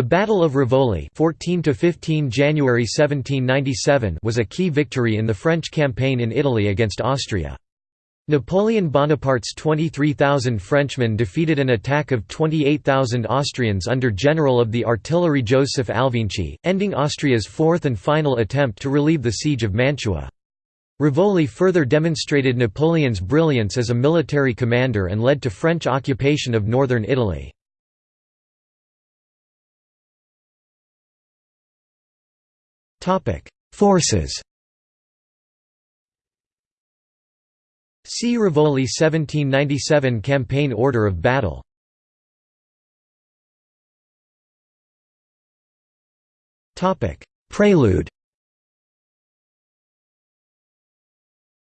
The Battle of Rivoli 14 January 1797 was a key victory in the French campaign in Italy against Austria. Napoleon Bonaparte's 23,000 Frenchmen defeated an attack of 28,000 Austrians under General of the Artillery Joseph Alvinczi, ending Austria's fourth and final attempt to relieve the siege of Mantua. Rivoli further demonstrated Napoleon's brilliance as a military commander and led to French occupation of northern Italy. Forces. See Rivoli 1797 Campaign Order of Battle. Topic: Prelude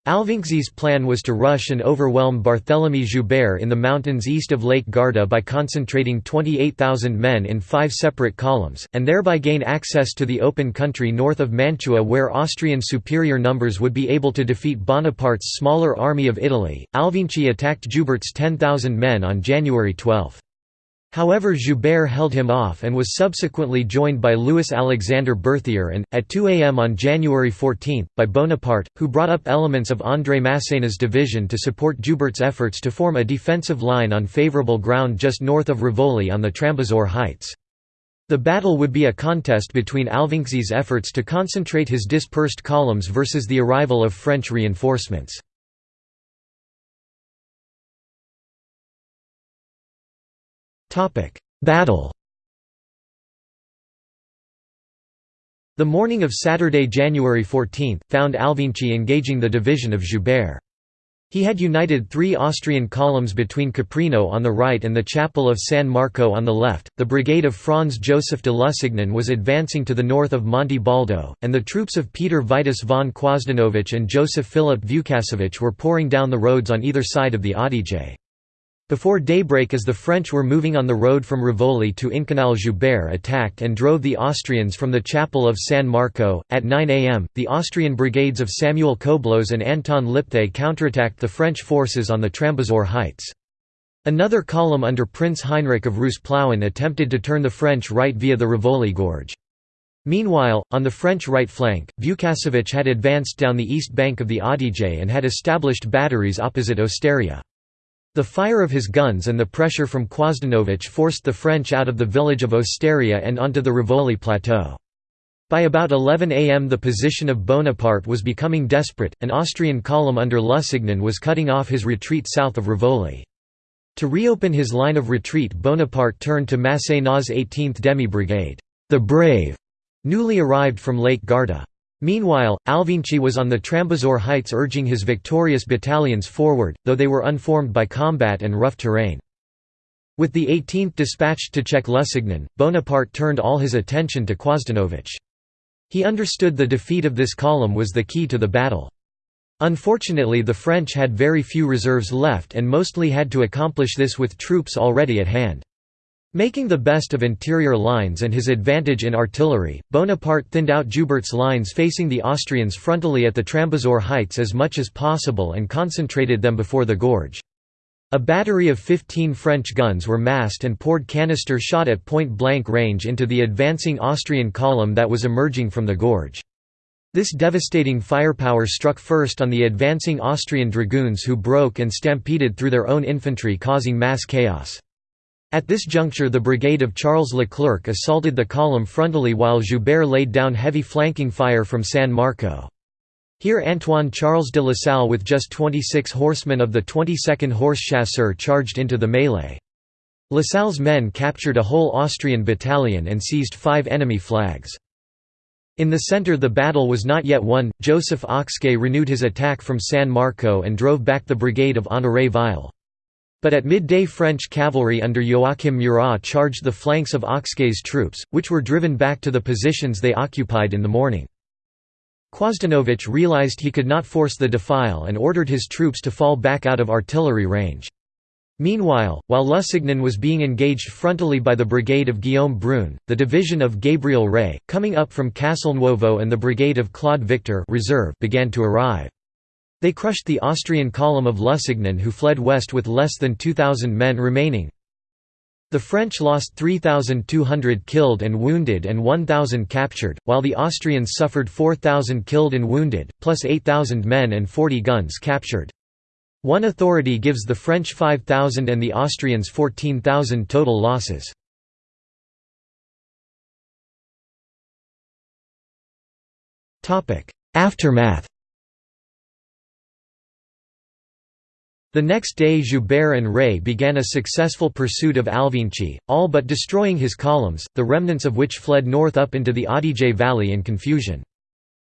Alvinczi's plan was to rush and overwhelm Barthélemy Joubert in the mountains east of Lake Garda by concentrating 28,000 men in five separate columns, and thereby gain access to the open country north of Mantua where Austrian superior numbers would be able to defeat Bonaparte's smaller army of Italy. Alvinczi attacked Joubert's 10,000 men on January 12. However Joubert held him off and was subsequently joined by Louis-Alexandre Berthier and, at 2 am on January 14, by Bonaparte, who brought up elements of André Masséna's division to support Joubert's efforts to form a defensive line on favourable ground just north of Rivoli on the Trambasore Heights. The battle would be a contest between Alvinczi's efforts to concentrate his dispersed columns versus the arrival of French reinforcements. Battle The morning of Saturday, January 14, found Alvinczi engaging the division of Joubert. He had united three Austrian columns between Caprino on the right and the chapel of San Marco on the left. The brigade of Franz Joseph de Lusignan was advancing to the north of Monte Baldo, and the troops of Peter Vitus von Quosdanovich and Joseph Philip Vukassovich were pouring down the roads on either side of the Adige. Before daybreak as the French were moving on the road from Rivoli to Incanal Joubert attacked and drove the Austrians from the chapel of San Marco. At 9 am, the Austrian brigades of Samuel Koblos and Anton Lipthay counterattacked the French forces on the Trambasore heights. Another column under Prince Heinrich of Reuss-Plauen attempted to turn the French right via the Rivoli Gorge. Meanwhile, on the French right flank, Vukassovich had advanced down the east bank of the Adige and had established batteries opposite Osteria. The fire of his guns and the pressure from Quosdanovich forced the French out of the village of Osteria and onto the Rivoli plateau. By about 11 am the position of Bonaparte was becoming desperate, an Austrian column under Lusignan was cutting off his retreat south of Rivoli. To reopen his line of retreat Bonaparte turned to Masséna's 18th Demi-Brigade, the Brave, newly arrived from Lake Garda. Meanwhile, Alvinczi was on the Trambasore heights urging his victorious battalions forward, though they were unformed by combat and rough terrain. With the 18th dispatched to check Lusignan, Bonaparte turned all his attention to Quosdanovich. He understood the defeat of this column was the key to the battle. Unfortunately the French had very few reserves left and mostly had to accomplish this with troops already at hand. Making the best of interior lines and his advantage in artillery, Bonaparte thinned out Joubert's lines facing the Austrians frontally at the Trambasore heights as much as possible and concentrated them before the gorge. A battery of 15 French guns were massed and poured canister shot at point-blank range into the advancing Austrian column that was emerging from the gorge. This devastating firepower struck first on the advancing Austrian dragoons who broke and stampeded through their own infantry causing mass chaos. At this juncture the brigade of Charles Leclerc assaulted the column frontally while Joubert laid down heavy flanking fire from San Marco. Here Antoine Charles de Lasalle with just 26 horsemen of the 22nd Horse Chasseurs charged into the melee. Lasalle's men captured a whole Austrian battalion and seized five enemy flags. In the centre the battle was not yet won, Joseph Ocskay renewed his attack from San Marco and drove back the brigade of Honoré Ville. But at midday French cavalry under Joachim Murat charged the flanks of Ocskay's troops, which were driven back to the positions they occupied in the morning. Quosdanovich realized he could not force the defile and ordered his troops to fall back out of artillery range. Meanwhile, while Lusignan was being engaged frontally by the brigade of Guillaume Brune, the division of Gabriel Rey, coming up from Castelnuovo and the brigade of Claude Victor reserve began to arrive. They crushed the Austrian column of Lusignan who fled west with less than 2,000 men remaining. The French lost 3,200 killed and wounded and 1,000 captured, while the Austrians suffered 4,000 killed and wounded, plus 8,000 men and 40 guns captured. One authority gives the French 5,000 and the Austrians 14,000 total losses. Aftermath The next day Joubert and Rey began a successful pursuit of Alvinczi, all but destroying his columns, the remnants of which fled north up into the Adige valley in confusion.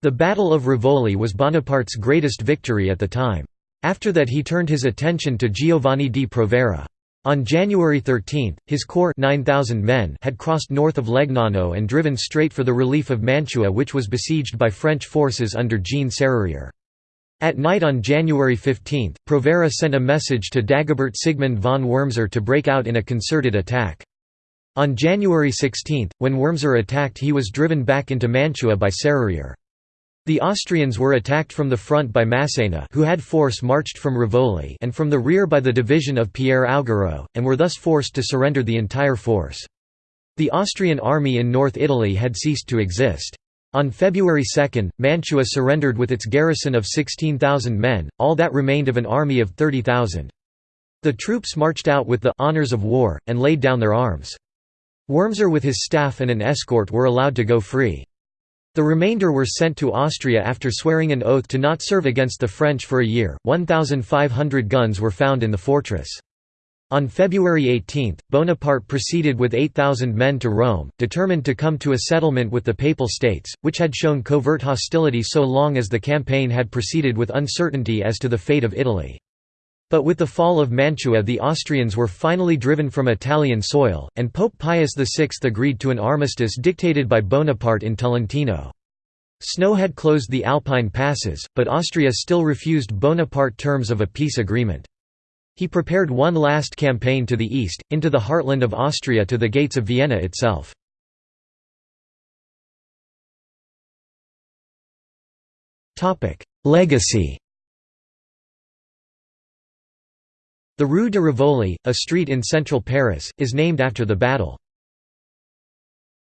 The Battle of Rivoli was Bonaparte's greatest victory at the time. After that he turned his attention to Giovanni di Provera. On January 13, his corps 9,000 men had crossed north of Legnago and driven straight for the relief of Mantua which was besieged by French forces under Jean Serrurier. At night on January 15, Provera sent a message to Dagobert Sigmund von Wurmser to break out in a concerted attack. On January 16, when Wurmser attacked he was driven back into Mantua by Serrurier. The Austrians were attacked from the front by Massena who had force marched from Rivoli and from the rear by the division of Pierre Augereau, and were thus forced to surrender the entire force. The Austrian army in North Italy had ceased to exist. On February 2, Mantua surrendered with its garrison of 16,000 men, all that remained of an army of 30,000. The troops marched out with the «honors of war», and laid down their arms. Wurmser with his staff and an escort were allowed to go free. The remainder were sent to Austria after swearing an oath to not serve against the French for a year. 1,500 guns were found in the fortress. On February 18, Bonaparte proceeded with 8,000 men to Rome, determined to come to a settlement with the Papal States, which had shown covert hostility so long as the campaign had proceeded with uncertainty as to the fate of Italy. But with the fall of Mantua the Austrians were finally driven from Italian soil, and Pope Pius VI agreed to an armistice dictated by Bonaparte in Tolentino. Snow had closed the Alpine passes, but Austria still refused Bonaparte terms of a peace agreement. He prepared one last campaign to the east, into the heartland of Austria to the gates of Vienna itself. Legacy The Rue de Rivoli, a street in central Paris, is named after the battle.